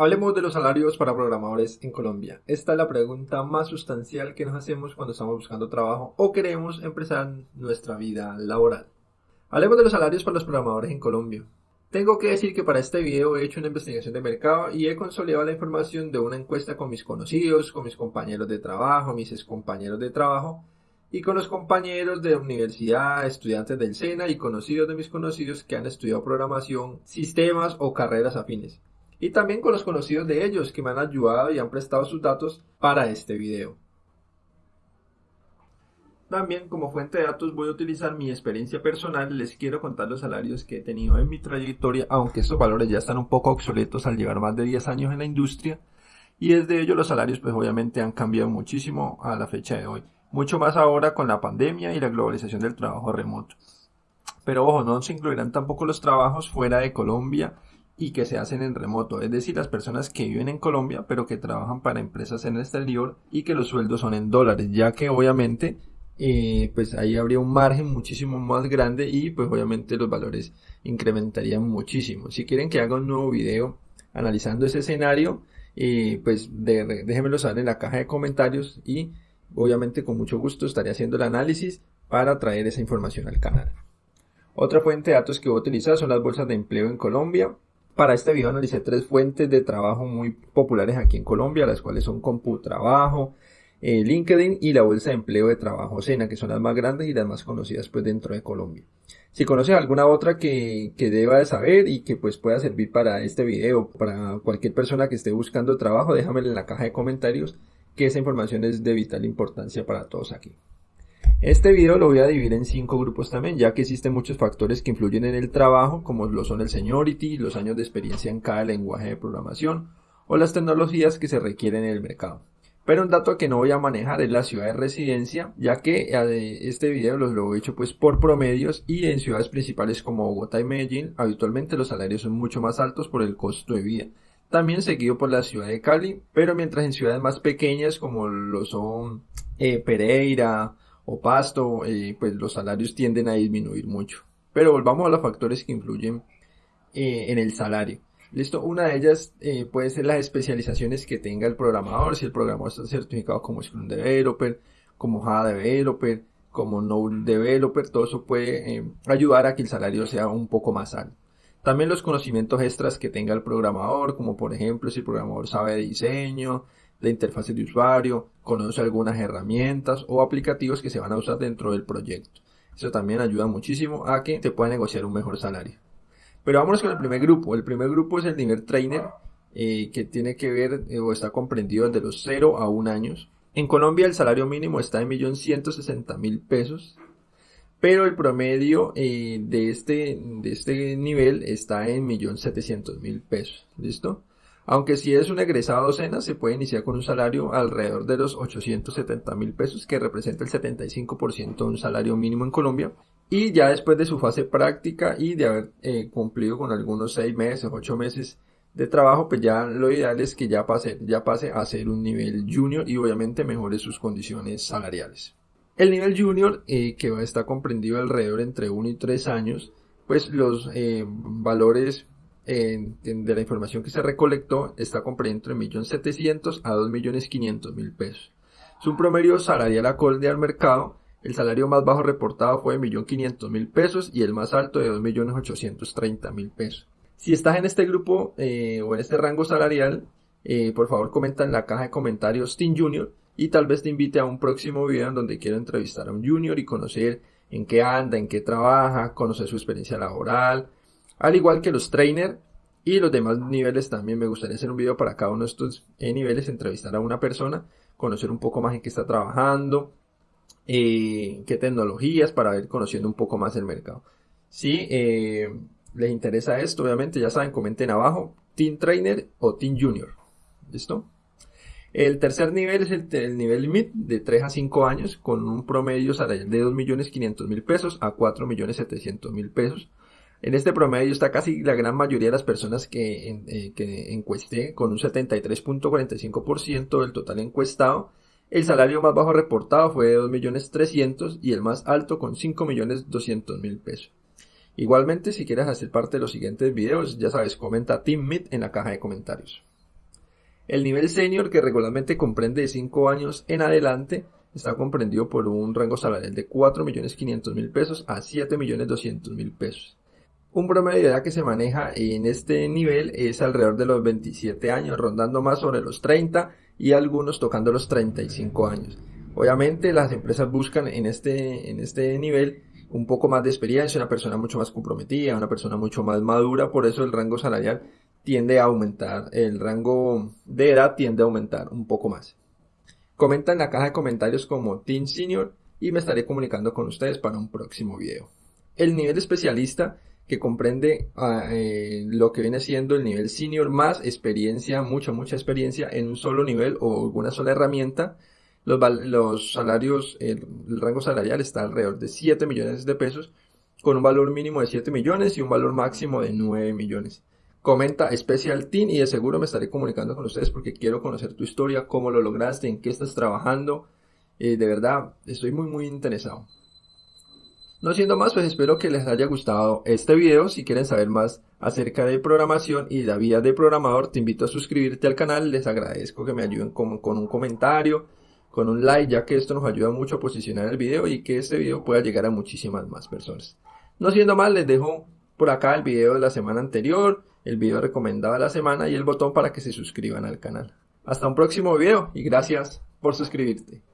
Hablemos de los salarios para programadores en Colombia. Esta es la pregunta más sustancial que nos hacemos cuando estamos buscando trabajo o queremos empezar nuestra vida laboral. Hablemos de los salarios para los programadores en Colombia. Tengo que decir que para este video he hecho una investigación de mercado y he consolidado la información de una encuesta con mis conocidos, con mis compañeros de trabajo, mis ex compañeros de trabajo y con los compañeros de universidad, estudiantes del SENA y conocidos de mis conocidos que han estudiado programación, sistemas o carreras afines y también con los conocidos de ellos que me han ayudado y han prestado sus datos para este video. También como fuente de datos voy a utilizar mi experiencia personal, les quiero contar los salarios que he tenido en mi trayectoria, aunque estos valores ya están un poco obsoletos al llevar más de 10 años en la industria, y desde ello los salarios pues obviamente han cambiado muchísimo a la fecha de hoy, mucho más ahora con la pandemia y la globalización del trabajo remoto. Pero ojo, no se incluirán tampoco los trabajos fuera de Colombia y que se hacen en remoto, es decir, las personas que viven en Colombia pero que trabajan para empresas en el exterior y que los sueldos son en dólares, ya que obviamente eh, pues ahí habría un margen muchísimo más grande y pues obviamente los valores incrementarían muchísimo. Si quieren que haga un nuevo video analizando ese escenario, eh, pues déjenmelo saber en la caja de comentarios y obviamente con mucho gusto estaré haciendo el análisis para traer esa información al canal. Otra fuente de datos que voy a utilizar son las bolsas de empleo en Colombia. Para este video analicé tres fuentes de trabajo muy populares aquí en Colombia, las cuales son CompuTrabajo, eh, LinkedIn y la Bolsa de Empleo de Trabajo Sena, que son las más grandes y las más conocidas pues dentro de Colombia. Si conoces alguna otra que, que deba de saber y que pues pueda servir para este video, para cualquier persona que esté buscando trabajo, déjamelo en la caja de comentarios, que esa información es de vital importancia para todos aquí. Este video lo voy a dividir en cinco grupos también, ya que existen muchos factores que influyen en el trabajo, como lo son el seniority, los años de experiencia en cada lenguaje de programación, o las tecnologías que se requieren en el mercado. Pero un dato que no voy a manejar es la ciudad de residencia, ya que eh, este video lo, he hecho pues por promedios y en ciudades principales como Bogotá y Medellín, habitualmente los salarios son mucho más altos por el costo de vida. También seguido por la ciudad de Cali, pero mientras en ciudades más pequeñas como lo son eh, Pereira, o pasto, eh, pues los salarios tienden a disminuir mucho. Pero volvamos a los factores que influyen eh, en el salario. Listo, una de ellas eh, puede ser las especializaciones que tenga el programador, si el programador está certificado como Scrum Developer, como Java Developer, como Node Developer, todo eso puede ayudar a que el salario sea un poco más alto. También los conocimientos extras que tenga el programador, como por ejemplo si el programador sabe de diseño, la interfaz de usuario, conoce algunas herramientas o aplicativos que se van a usar dentro del proyecto. Eso también ayuda muchísimo a que te pueda negociar un mejor salario. Pero vámonos con el primer grupo. El primer grupo es el nivel trainer, eh, que tiene que ver eh, o está comprendido desde los 0 a 1 años. En Colombia el salario mínimo está en 1.160.000 pesos, pero el promedio eh, de, este, de este nivel está en 1.700.000 pesos. ¿Listo? Aunque si es un egresado docena, se puede iniciar con un salario alrededor de los 870 mil pesos, que representa el 75% de un salario mínimo en Colombia. Y ya después de su fase práctica y de haber eh, cumplido con algunos 6 meses, 8 meses de trabajo, pues ya lo ideal es que ya pase, ya pase a ser un nivel junior y obviamente mejore sus condiciones salariales. El nivel junior, eh, que va a estar comprendido alrededor entre 1 y 3 años, pues los eh, valores de la información que se recolectó está comprendido entre 1.700.000 a 2.500.000 pesos. Es un promedio salarial acorde al mercado. El salario más bajo reportado fue de 1.500.000 pesos y el más alto de 2.830.000 pesos. Si estás en este grupo eh, o en este rango salarial, eh, por favor comenta en la caja de comentarios Team Junior y tal vez te invite a un próximo video en donde quiero entrevistar a un junior y conocer en qué anda, en qué trabaja, conocer su experiencia laboral, al igual que los trainers y los demás niveles también me gustaría hacer un video para cada uno de estos eh, niveles, entrevistar a una persona, conocer un poco más en qué está trabajando, eh, qué tecnologías, para ir conociendo un poco más el mercado. Si eh, les interesa esto, obviamente ya saben, comenten abajo, Team Trainer o Team Junior. ¿Listo? El tercer nivel es el, nivel MIT de 3 a 5 años con un promedio salarial de 2.500.000 pesos a 4.700.000 pesos. En este promedio está casi la gran mayoría de las personas que, eh, encuesté, con un 73.45% del total encuestado. El salario más bajo reportado fue de 2.300.000 y el más alto con 5.200.000 pesos. Igualmente, si quieres hacer parte de los siguientes videos, ya sabes, comenta Team Meet en la caja de comentarios. El nivel senior, que regularmente comprende de 5 años en adelante, está comprendido por un rango salarial de 4.500.000 pesos a 7.200.000 pesos. Un promedio de edad que se maneja en este nivel es alrededor de los 27 años, rondando más sobre los 30 y algunos tocando los 35 años. Obviamente las empresas buscan en este, en este nivel un poco más de experiencia, una persona mucho más comprometida, una persona mucho más madura, por eso el rango salarial tiende a aumentar, el rango de edad tiende a aumentar un poco más. Comenta en la caja de comentarios como Team Senior y me estaré comunicando con ustedes para un próximo video. El nivel especialista que comprende ah, eh, lo que viene siendo el nivel senior más experiencia, mucha, mucha experiencia en un solo nivel o alguna sola herramienta. Los, salarios, el, rango salarial está alrededor de 7 millones de pesos, con un valor mínimo de 7 millones y un valor máximo de 9 millones. Comenta Special Team y de seguro me estaré comunicando con ustedes porque quiero conocer tu historia, cómo lo lograste, en qué estás trabajando. Eh, de verdad, estoy muy, muy interesado. No siendo más, pues espero que les haya gustado este video. Si quieren saber más acerca de programación y la vida de programador, te invito a suscribirte al canal. Les agradezco que me ayuden con, un comentario, con un like, ya que esto nos ayuda mucho a posicionar el video y que este video pueda llegar a muchísimas más personas. No siendo más, les dejo por acá el video de la semana anterior, el video recomendado de la semana y el botón para que se suscriban al canal. Hasta un próximo video y gracias por suscribirte.